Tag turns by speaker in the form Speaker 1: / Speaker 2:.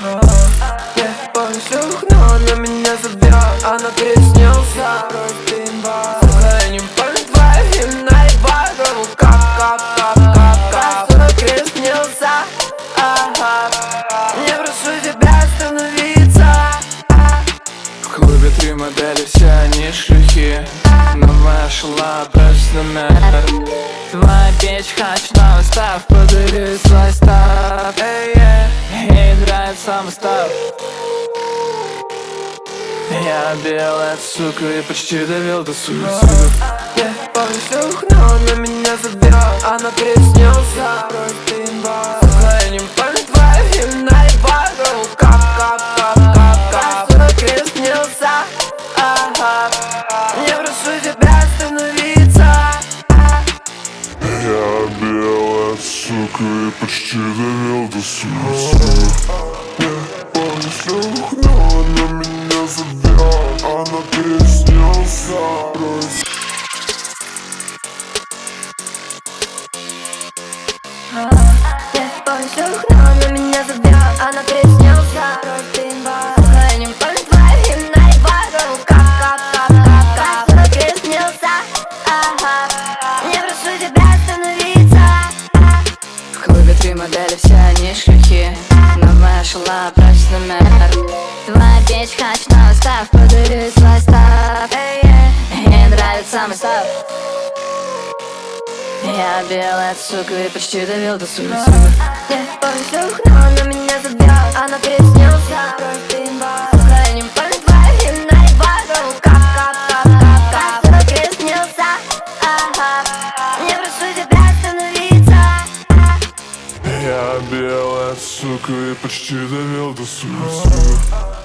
Speaker 1: Не повсюх, но она меня забила Она приснился Сука, я не помню твоя имена и Кап, кап, кап, кап, кап Сука, приснился Не прошу тебя остановиться
Speaker 2: В клубе три модели, все они шлюхи Новая шла, просто номер Твоя печь хач на устав, подарю слайста Я белая сука и почти довел до суицида.
Speaker 1: Я шлюх, но она меня забила Она приснился Просто имба Сука, я не помню твои имена и багру Кап, кап, кап, кап, кап Сука, приснился Ага. Я прошу тебя остановиться
Speaker 3: Я белая сука и почти довел до суицида. Я помню шлюх, но она меня
Speaker 1: кап Сука, приснился Ага Я прошу тебя остановиться
Speaker 2: В клубе три модели, все они шлюхи Но моя шла просит номер. Твоя печь, хочу новый став Подарю свой став.
Speaker 1: Ей нравится
Speaker 2: мой став Я белая сука и почти довел до суицида
Speaker 1: Я помню но она меня забила Она приснился я не помню твои имена и багру Кап, кап, кап, кап, кап Сука, приснился Ага Я прошу тебя остановиться
Speaker 3: Я белая сука и почти довел до суицида